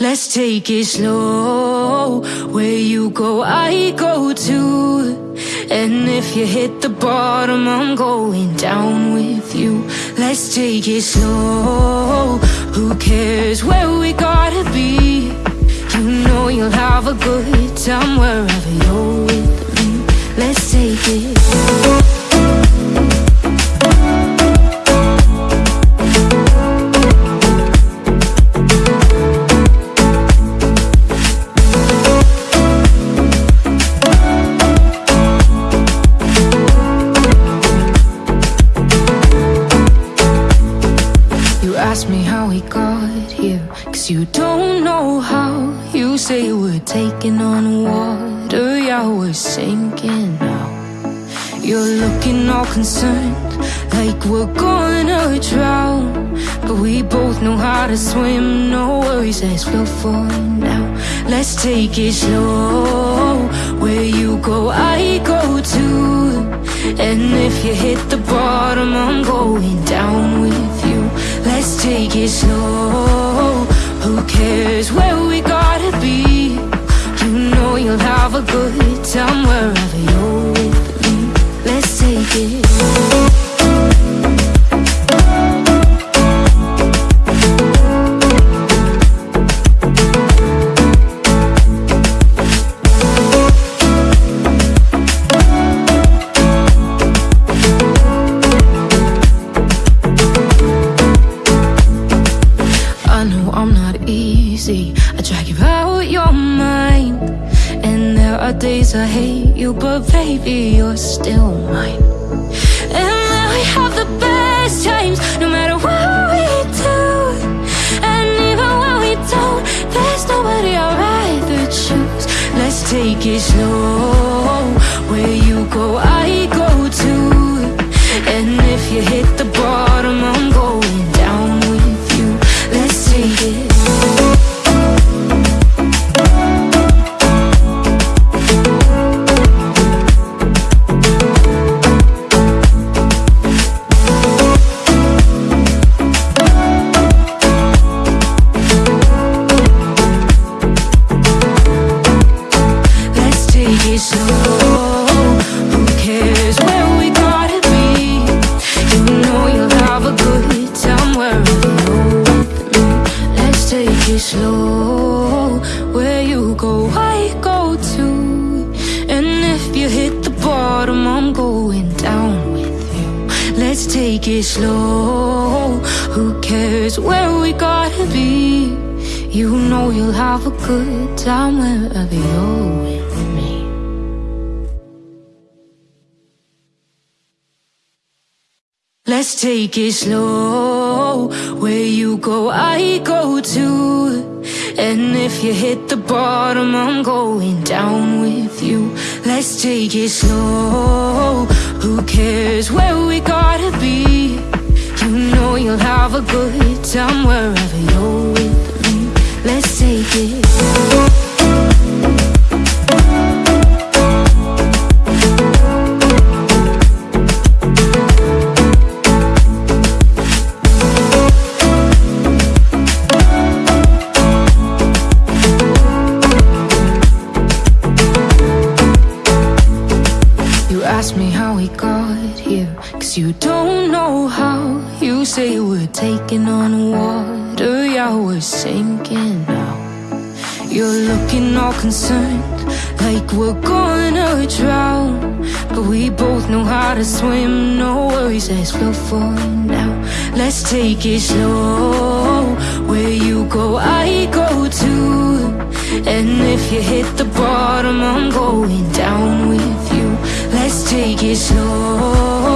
Let's take it slow. Where you go, I go too. And if you hit the bottom, I'm going down with you. Let's take it slow. Who cares where we gotta be? You know you'll have a good time wherever you're with me. Let's take it. Ask me how we got here. Cause you don't know how You say we're taking on water. Yeah, we're sinking now. You're looking all concerned Like we're gonna drown. But we both know how to swim No worries, let's float for now. Let's take it slow. Where you go, I go too. And if you hit the bottom I'm going down with you Let's take it slow. Who cares where we gotta be? You know you'll have a good time wherever you're. With me Let's take it. I are days I hate you, but baby, you're still mine. And now we have the best times, no matter what we do. And even when we don't, there's nobody I'd rather choose. Let's take it slow. Where you go, I go too. And if you hit the bottom, It slow. Where you go, I go too. And if you hit the bottom, I'm going down with you. Let's take it slow. Who cares where we gotta be? You know you'll have a good time wherever you're with me. Let's take it slow. Where you go, I go too. And if you hit the bottom, I'm going down with you. Let's take it slow. Who cares where we gotta be? You know you'll have a good time wherever you're with me. Let's take it. You ask me how we got here. Cause you don't know how You say we're taking on water. Yeah, we're sinking now. You're looking all concerned Like we're gonna drown. But we both know how to swim No worries, let's float for now. Let's take it slow. Where you go, I go too. And if you hit the bottom I'm going down with you take it slow